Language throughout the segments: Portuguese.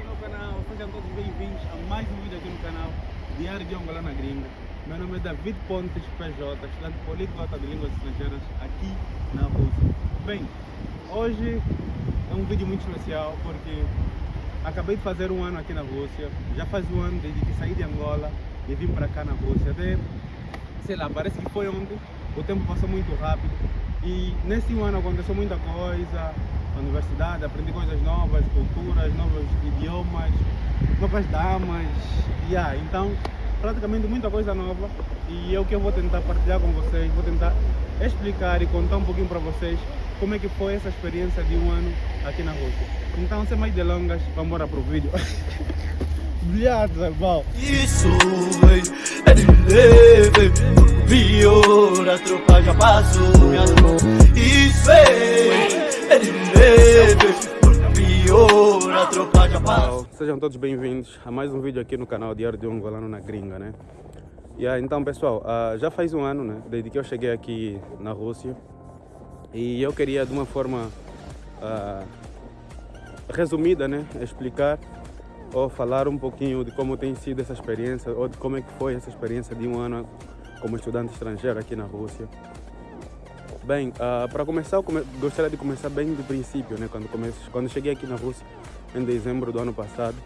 do meu canal, sejam todos bem-vindos a mais um vídeo aqui no canal Diário de Angola na Gringa. Meu nome é David Pontes PJ, estudante poliglota de línguas estrangeiras aqui na Rússia. Bem, hoje é um vídeo muito especial porque acabei de fazer um ano aqui na Rússia. Já faz um ano desde que saí de Angola e vim para cá na Rússia. Até, sei lá, parece que foi ontem, o tempo passou muito rápido. E nesse ano aconteceu muita coisa, universidade, aprendi coisas novas, culturas, novos idiomas, novas damas, yeah, então praticamente muita coisa nova e é o que eu vou tentar partilhar com vocês, vou tentar explicar e contar um pouquinho para vocês como é que foi essa experiência de um ano aqui na Rússia. Então, sem mais delongas, vamos embora pro vídeo. Viado, Val. Isso é de leve, pior, a tropa já passou, minha Isso é... Sejam todos bem-vindos a mais um vídeo aqui no canal Diário de um Angolano na Gringa, né? Yeah, então, pessoal, ah, já faz um ano, né, desde que eu cheguei aqui na Rússia e eu queria, de uma forma ah, resumida, né, explicar ou falar um pouquinho de como tem sido essa experiência ou de como é que foi essa experiência de um ano como estudante estrangeiro aqui na Rússia. Bem, ah, para começar, come- gostaria de começar bem do princípio, né? Quando, comece, quando cheguei aqui na Rússia, em dezembro do ano passado.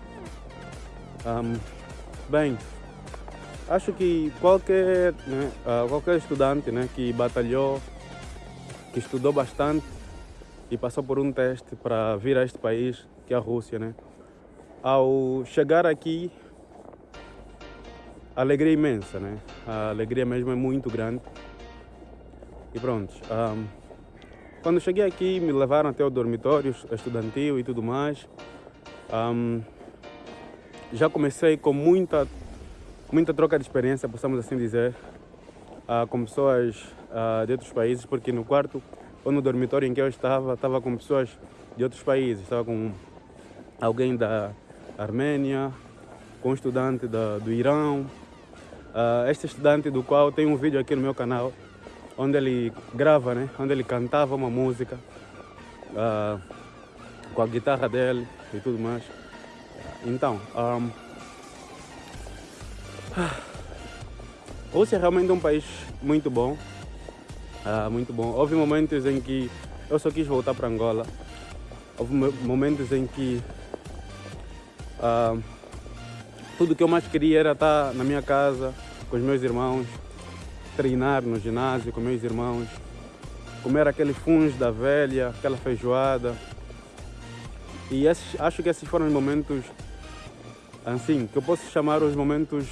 Ahm, bem, acho que qualquer, né, ah, qualquer estudante né, que batalhou, que estudou bastante e passou por um teste para vir a este país, que é a Rússia, né? Ao chegar aqui, alegria é imensa, né? A alegria mesmo é muito grande. E pronto. ahm, quando cheguei aqui, me levaram até o dormitório estudantil e tudo mais. Ahm, já comecei com muita, muita troca de experiência, possamos assim dizer, ah, com pessoas ah, de outros países, porque no quarto ou no dormitório em que eu estava, estava com pessoas de outros países. Estava com alguém da Armênia, com um estudante da, do Irão. Ah, este estudante do qual tem um vídeo aqui no meu canal, onde ele grava, né? onde ele cantava uma música ah, com a guitarra dele e tudo mais. Então, ahm, a Rússia é realmente um país muito bom, ah, muito bom. Houve momentos em que eu só quis voltar para Angola. Houve mo- momentos em que ah, tudo que eu mais queria era estar na minha casa com os meus irmãos, treinar no ginásio com meus irmãos, comer aqueles funs da velha, aquela feijoada. E esses, acho que esses foram os momentos, assim, que eu posso chamar os momentos,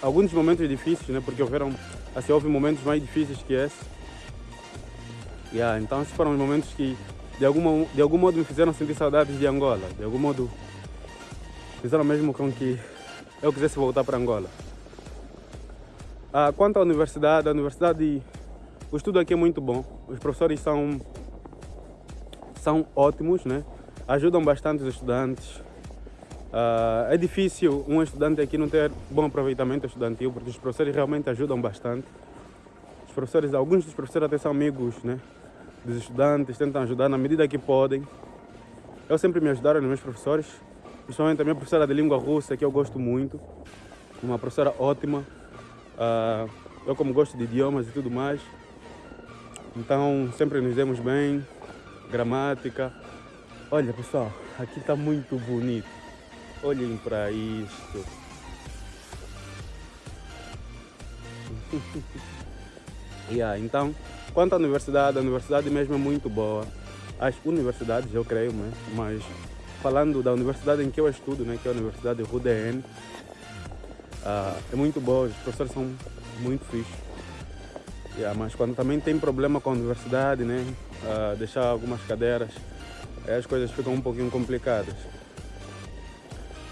alguns momentos difíceis, né? Porque houveram, assim, houve momentos mais difíceis que esse. Yeah, então esses foram os momentos que, de, alguma, de algum modo, me fizeram sentir saudades de Angola. De algum modo, fizeram mesmo com que eu quisesse voltar para Angola. Ah, quanto à universidade, a universidade, o estudo aqui é muito bom. Os professores são, são ótimos, né? ajudam bastante os estudantes. Ah, é difícil um estudante aqui não ter bom aproveitamento estudantil, porque os professores realmente ajudam bastante. Os professores, alguns dos professores até são amigos né? dos estudantes, tentam ajudar na medida que podem. Eu sempre me ajudaram os meus professores, principalmente a minha professora de língua russa, que eu gosto muito, uma professora ótima. Ah, eu como gosto de idiomas e tudo mais, então sempre nos demos bem, gramática. Olha pessoal, aqui está muito bonito. Olhem para isto. yeah, então, quanto à universidade, a universidade mesmo é muito boa. As universidades, eu creio, né? mas falando da universidade em que eu estudo, né? que é a Universidade RUDN, ah, é muito boa, os professores são muito fixos. Yeah, mas quando também tem problema com a universidade, né? ah, deixar algumas cadeiras, as coisas ficam um pouquinho complicadas.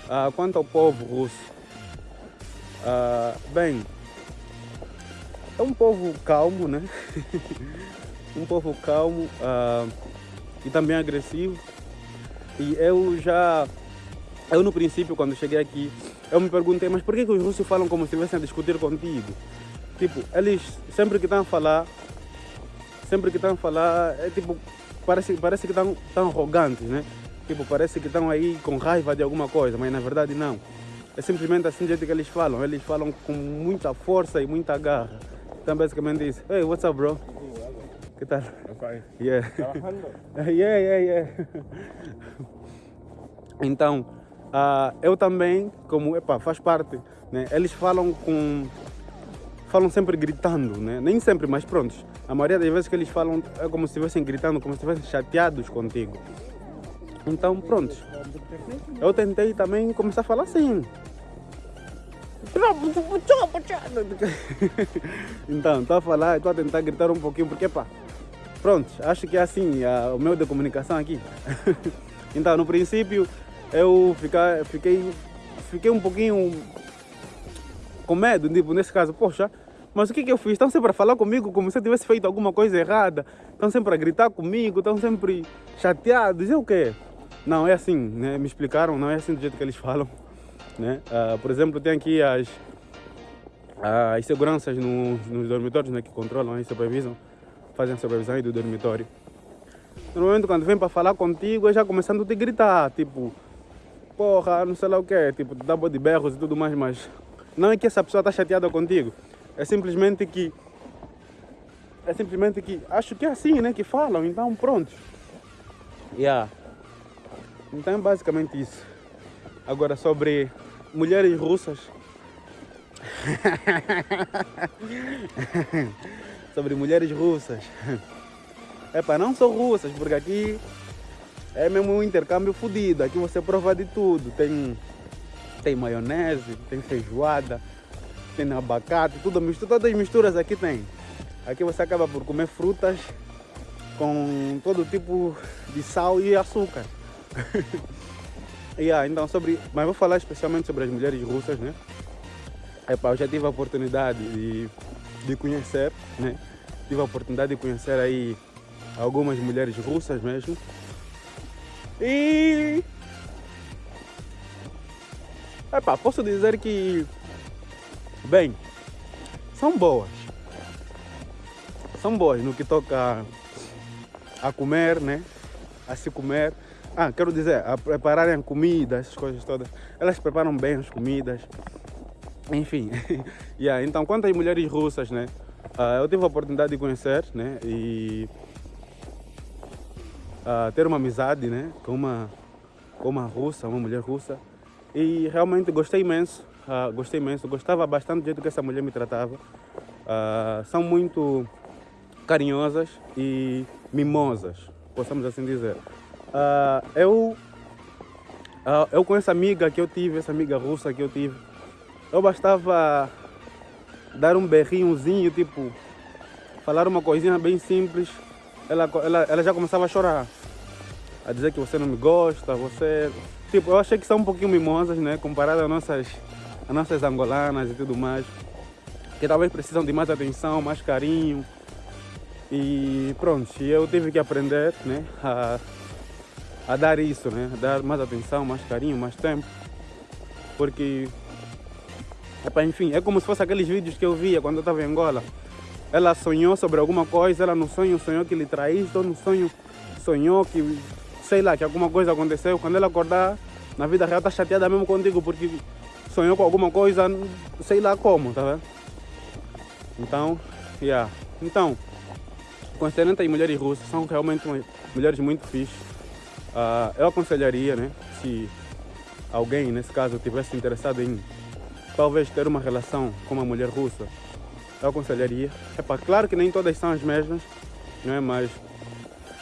Ah, quanto ao povo russo, bem, é um povo calmo, né? um povo calmo e também agressivo. E eu já, eu no princípio, quando cheguei aqui, eu me perguntei, mas por que, que os russos falam como se estivessem a discutir contigo? Tipo, eles sempre que estão a falar, sempre que estão a falar, é tipo, parece, parece que estão tão arrogantes, né? Tipo, parece que estão aí com raiva de alguma coisa, mas na verdade não. É simplesmente assim do jeito que eles falam. Eles falam com muita força e muita garra. Então basicamente isso. Hey, what's up, bro? Que tal? Yeah. Trabajando. yeah, yeah, yeah. Então, ah, eu também, como epa, faz parte, né? eles falam com. falam sempre gritando, né? nem sempre, mas prontos. A maioria das vezes que eles falam é como se estivessem gritando, como se estivessem chateados contigo. Então, prontos. Eu tentei também começar a falar assim. então, estou a falar, estou a tentar gritar um pouquinho, porque pá, pronto, acho que é assim ah, o meu de comunicação aqui. então, no princípio, eu fica, fiquei, fiquei um pouquinho com medo, tipo, nesse caso, poxa, mas o que, que eu fiz? Estão sempre a falar comigo como se eu tivesse feito alguma coisa errada, estão sempre a gritar comigo, estão sempre chateados, e o quê? Não, é assim, né? me explicaram, não é assim do jeito que eles falam. Né? Ah, por exemplo, tem aqui as, as seguranças no, nos dormitórios né, que controlam e supervisam, fazem a supervisão aí do dormitório. Normalmente quando vem para falar contigo, é já começando a te gritar, tipo, porra, não sei lá o que, tipo, te dá de berros e tudo mais, mas não é que essa pessoa está chateada contigo, é simplesmente que é simplesmente que acho que é assim, né, que falam, então pronto. Yeah. Então é basicamente isso. Agora sobre mulheres russas. sobre mulheres russas. É para não só russas, porque aqui é mesmo um intercâmbio fodido. Aqui você prova de tudo. Tem, tem maionese, tem feijoada, tem abacate, tudo mistura, todas as misturas aqui tem. Aqui você acaba por comer frutas com todo tipo de sal e açúcar. yeah, então sobre, mas vou falar especialmente sobre as mulheres russas, né? Eu já tive a oportunidade de, de conhecer, né? Tive a oportunidade de conhecer aí algumas mulheres russas mesmo. E Epa, posso dizer que bem, são boas. São boas no que toca a comer, né? A se comer. Ah, quero dizer, a prepararem comida, essas coisas todas. Elas preparam bem as comidas. Enfim. yeah, então, quanto às mulheres russas, né? Uh, eu tive a oportunidade de conhecer, né? E uh, ter uma amizade, né? Com uma, com uma russa, uma mulher russa. E realmente gostei imenso. Uh, gostei imenso. Gostava bastante do jeito que essa mulher me tratava. são muito carinhosas e mimosas, possamos assim dizer. Uh, eu, uh, eu com essa amiga que eu tive, essa amiga russa que eu tive, eu bastava dar um berrinhozinho, tipo, falar uma coisinha bem simples, ela, ela, ela já começava a chorar, a dizer que você não me gosta, você... Tipo, eu achei que são um pouquinho mimosas, né, comparado às nossas, às nossas angolanas e tudo mais, que talvez precisam de mais atenção, mais carinho, e pronto, eu tive que aprender né, a, a dar isso, né, a dar mais atenção, mais carinho, mais tempo. Porque, epa, enfim, é como se fosse aqueles vídeos que eu via quando eu estava em Angola. Ela sonhou sobre alguma coisa, ela no sonho sonhou que lhe traíste, ou no sonho sonhou que, sei lá, que alguma coisa aconteceu. Quando ela acordar, na vida real está chateada mesmo contigo, porque sonhou com alguma coisa, sei lá como, tá vendo? Então, yeah. Então, Considerando as mulheres russas, são realmente mulheres muito fixas. Uh, eu aconselharia, né, se alguém, nesse caso, tivesse interessado em talvez ter uma relação com uma mulher russa, eu aconselharia. Epa, claro que nem todas são as mesmas, não é? mas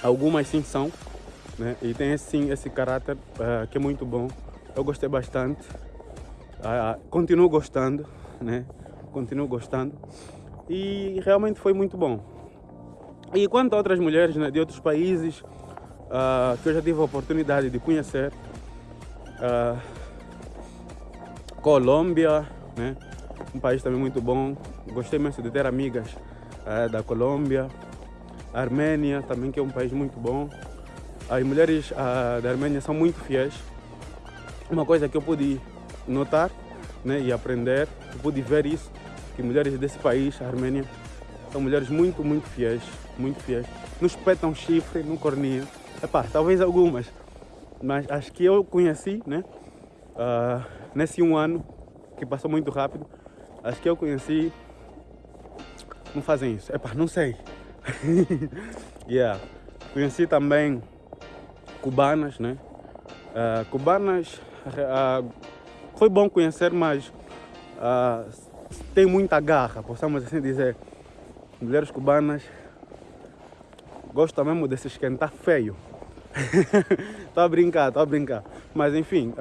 algumas sim são. Né? E tem sim esse caráter uh, que é muito bom. Eu gostei bastante. Uh, continuo gostando, né? Continuo gostando. E realmente foi muito bom. E quanto a outras mulheres né, de outros países uh, que eu já tive a oportunidade de conhecer, Colômbia, né, um país também muito bom, gostei imenso de ter amigas uh, da Colômbia, Armênia também que é um país muito bom. As mulheres da Armênia são muito fiéis. Uma coisa que eu pude notar né, e aprender, eu pude ver isso, que mulheres desse país, a Armênia, são mulheres muito, muito fiéis, muito fiéis. Não espetam chifre, não corniam. Epá, talvez algumas. mas acho que eu conheci, né? Uh, nesse um ano, que passou muito rápido, acho que eu conheci. Não fazem isso. Epa, não sei. yeah. Conheci também cubanas, né? Uh, cubanas uh, foi bom conhecer, mas uh, tem muita garra, possamos assim dizer. Mulheres cubanas gostam mesmo de se esquentar feio. Estou a brincar, estou a brincar. Mas enfim,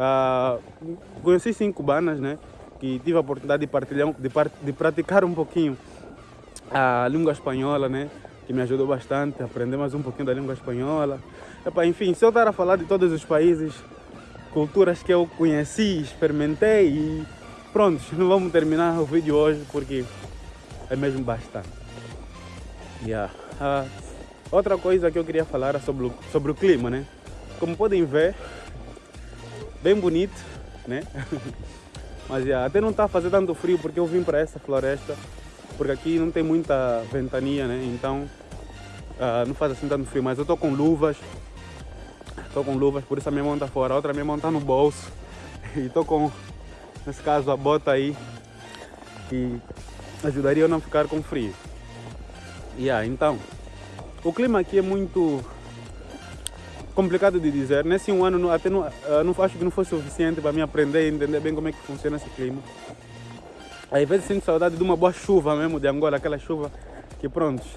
conheci sim cubanas, né? Que tive a oportunidade de partilhar, de, de praticar um pouquinho a língua espanhola, né? Que me ajudou bastante a aprender mais um pouquinho da língua espanhola. Epa, enfim, se eu estar a falar de todos os países, culturas que eu conheci, experimentei e pronto, não vamos terminar o vídeo hoje porque é mesmo bastante. Yeah. Uh, outra coisa que eu queria falar é sobre o, sobre o clima, né? Como podem ver, bem bonito, né? Mas yeah, até não está fazer tanto frio porque eu vim para essa floresta, porque aqui não tem muita ventania, né? Então uh, não faz assim tanto frio, mas eu estou com luvas, Estou com luvas, por isso a minha mão está fora. A outra minha mão está no bolso. E estou com, nesse caso, a bota aí. Que ajudaria eu não ficar com frio. Yeah, então, o clima aqui é muito complicado de dizer. Nesse um ano, até não, não acho que não foi suficiente para me aprender e entender bem como é que funciona esse clima. Às vezes sinto saudade de uma boa chuva mesmo de Angola, aquela chuva que pronto.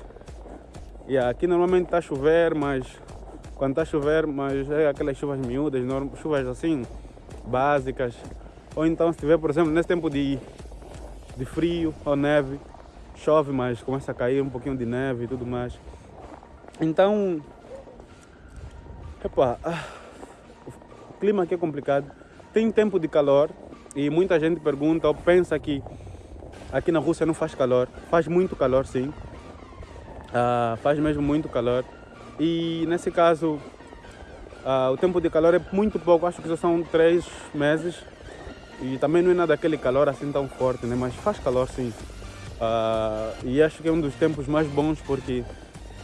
Yeah, aqui normalmente está a chover, mas quando está a chover, mas é aquelas chuvas miúdas, chuvas assim, básicas. Ou então se tiver, por exemplo, nesse tempo de, de frio ou neve, chove, mas começa a cair um pouquinho de neve e tudo mais. Então, epa, ah, o clima aqui é complicado. Tem tempo de calor e muita gente pergunta ou pensa que aqui na Rússia não faz calor. Faz muito calor, sim. Uh, faz mesmo muito calor. E nesse caso, uh, o tempo de calor é muito pouco, acho que só são três meses. E também não é nada aquele calor assim tão forte, né? mas faz calor sim. Uh, e acho que é um dos tempos mais bons porque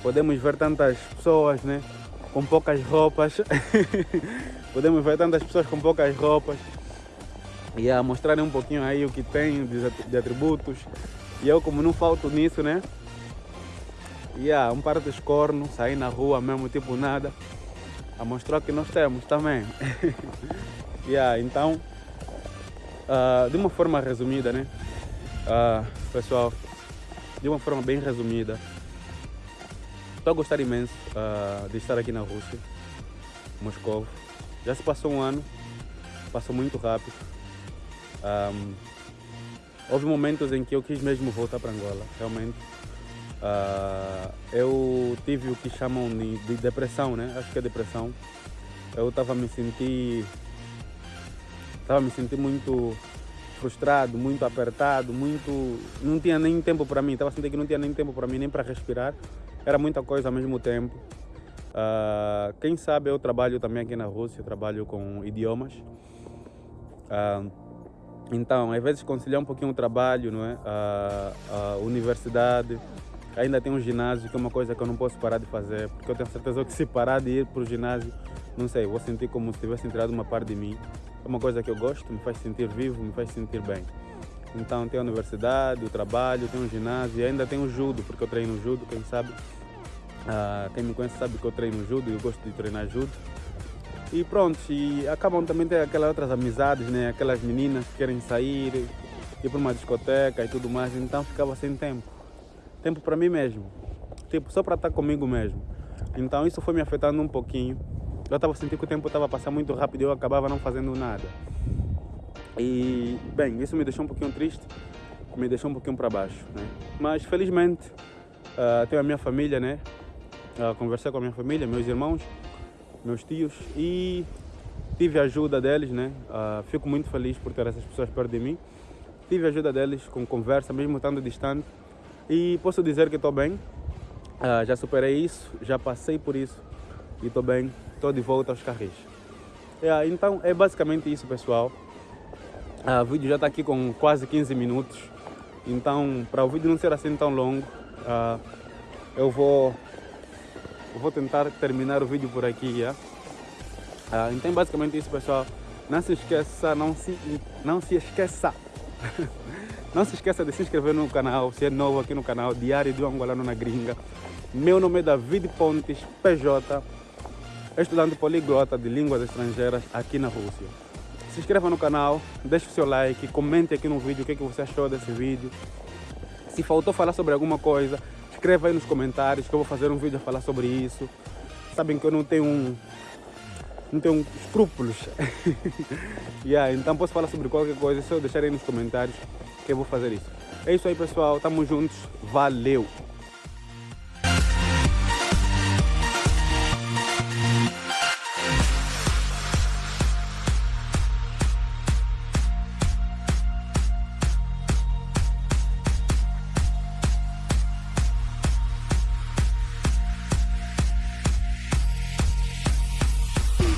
podemos ver tantas pessoas né? com poucas roupas. podemos ver tantas pessoas com poucas roupas e a mostrarem um pouquinho aí o que tem de atributos. E eu como não falto nisso, né? yeah, um par de cornos, sair na rua mesmo, tipo nada, a mostrar que nós temos também. yeah, então, uh, de uma forma resumida, né? Uh, pessoal, de uma forma bem resumida, estou a gostar imenso uh, de estar aqui na Rússia, Moscou. Já se passou um ano, passou muito rápido. Um, houve momentos em que eu quis mesmo voltar para Angola, realmente Uh, eu tive o que chamam de, de, depressão, né? Acho que é depressão. Eu estava me sentir estava me sentir muito frustrado, muito apertado, muito não tinha nem tempo para mim. Estava sentindo que não tinha nem tempo para mim nem para respirar. Era muita coisa ao mesmo tempo. Uh, quem sabe eu trabalho também aqui na Rússia, trabalho com idiomas. Uh, então, às vezes conciliar um pouquinho o trabalho, não é? a, a universidade, Ainda tem um ginásio, que é uma coisa que eu não posso parar de fazer, porque eu tenho certeza que se parar de ir para o ginásio, não sei, vou sentir como se tivesse entrado uma parte de mim. É uma coisa que eu gosto, me faz sentir vivo, me faz sentir bem. Então tem a universidade, o trabalho, tem um ginásio e ainda tem o judo, porque eu treino judo, quem sabe. Ah, quem me conhece sabe que eu treino judo e eu gosto de treinar judo. E pronto, e acabam também ter aquelas outras amizades, né? Aquelas meninas que querem sair, ir para uma discoteca e tudo mais, então ficava sem tempo tempo para mim mesmo. Tipo, só para estar comigo mesmo. Então isso foi me afetando um pouquinho. Eu estava sentindo que o tempo estava passando muito rápido e eu acabava não fazendo nada. E, bem, isso me deixou um pouquinho triste, me deixou um pouquinho para baixo, né? Mas, felizmente, uh, tenho a minha família, né? Uh, conversei com a minha família, meus irmãos, meus tios e tive a ajuda deles, né? Uh, fico muito feliz por ter essas pessoas perto de mim. Tive a ajuda deles com conversa, mesmo estando distante. E posso dizer que estou bem, uh, já superei isso, já passei por isso e estou bem, estou de volta aos carris. Yeah, então é basicamente isso pessoal. Uh, o vídeo já está aqui com quase 15 minutos, então para o vídeo não ser assim tão longo, eu vou vou tentar terminar o vídeo por aqui. Ah, então basicamente isso pessoal. Não se esqueça, não se, não se esqueça. não se esqueça de se inscrever no canal, se é novo aqui no canal Diário do Angolano na Gringa. Meu nome é David Pontes, PJ, estudante poliglota de línguas estrangeiras aqui na Rússia. Se inscreva no canal, deixe o seu like, comente aqui no vídeo o que, é que você achou desse vídeo. Se faltou falar sobre alguma coisa, escreva aí nos comentários que eu vou fazer um vídeo a falar sobre isso. Sabem que eu não tenho um, não tenho escrúpulos. yeah, então posso falar sobre qualquer coisa, só deixar aí nos comentários que eu vou fazer isso. É isso aí pessoal, tamo juntos, valeu!